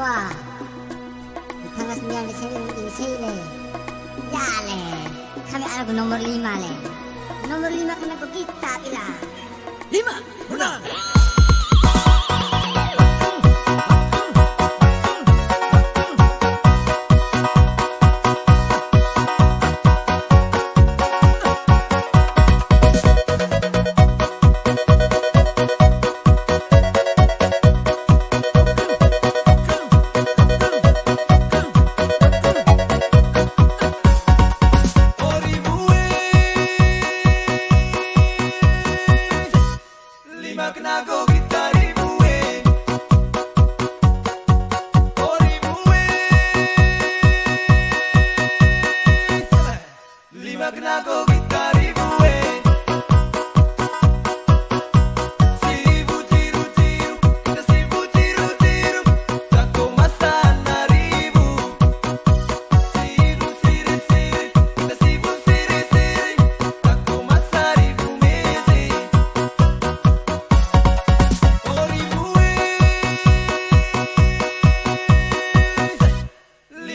좋아 반갑습니다 생일 세일에 야래 kami algo nomor lima le nomor lima kena pergi tak bila lima enam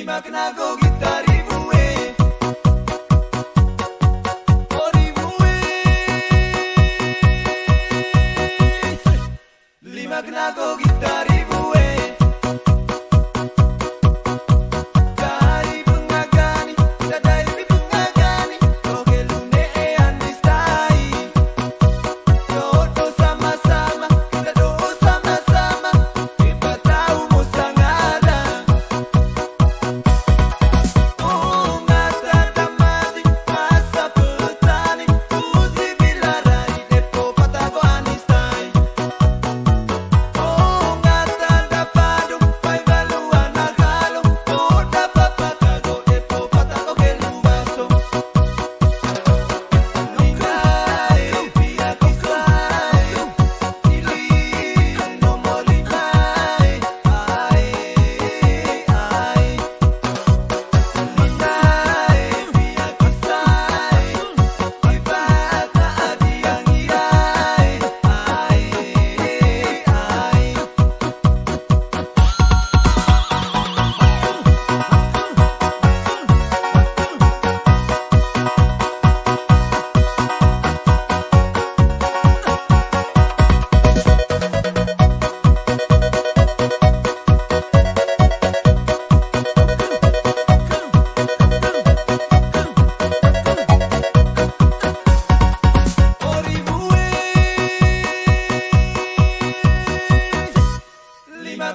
Lima go Guitarra